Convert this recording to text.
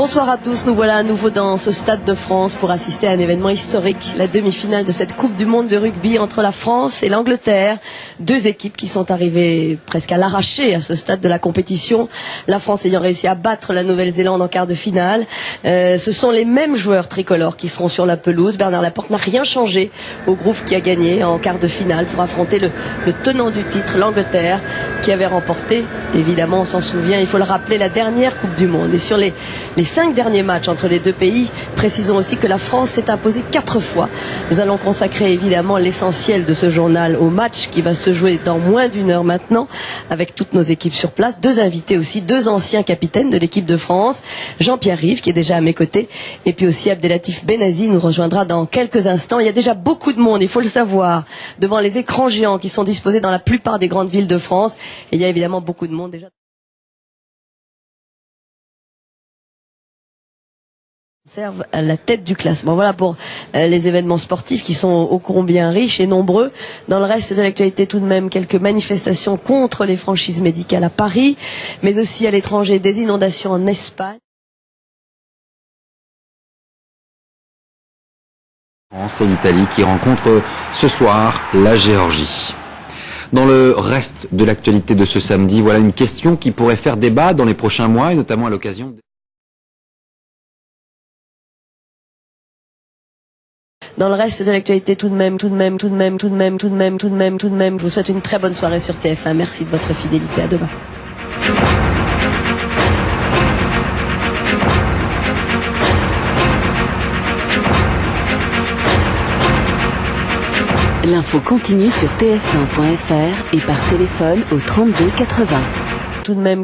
Bonsoir à tous, nous voilà à nouveau dans ce stade de France pour assister à un événement historique, la demi-finale de cette Coupe du Monde de rugby entre la France et l'Angleterre. Deux équipes qui sont arrivées presque à l'arraché à ce stade de la compétition. La France ayant réussi à battre la Nouvelle-Zélande en quart de finale. Euh, ce sont les mêmes joueurs tricolores qui seront sur la pelouse. Bernard Laporte n'a rien changé au groupe qui a gagné en quart de finale pour affronter le, tenant du titre, l'Angleterre, qui avait remporté, évidemment on s'en souvient, il faut le rappeler, la dernière Coupe du Monde. Et sur les cinq derniers matchs entre les deux pays. Précisons aussi que la France s'est imposée quatre fois. Nous allons consacrer évidemment l'essentiel de ce journal au match qui va se jouer dans moins d'une heure maintenant avec toutes nos équipes sur place. Deux invités aussi, deux anciens capitaines de l'équipe de France. Jean-Pierre Rive qui est déjà à mes côtés et puis aussi Abdelatif Benazi nous rejoindra dans quelques instants. Il y a déjà beaucoup de monde, il faut le savoir, devant les écrans géants qui sont disposés dans la plupart des grandes villes de France. Il y a évidemment beaucoup de monde déjà. Serve à la tête du classement. Voilà pour euh, les événements sportifs qui sont ô combien riches et nombreux. Dans le reste de l'actualité, tout de même, quelques manifestations contre les franchises médicales à Paris, mais aussi à l'étranger, des inondations en Espagne. Et l'Italie qui rencontrent ce soir la Géorgie. Dans le reste de l'actualité de ce samedi, voilà une question qui pourrait faire débat dans les prochains mois et notamment à l'occasion Dans le reste de l'actualité, tout de même, tout de même, tout de même, tout de même, tout de même, tout de même, tout de même, je vous souhaite une très bonne soirée sur TF1. Merci de votre fidélité. À demain. L'info continue sur tf1.fr et par téléphone au 32 80. Tout de même.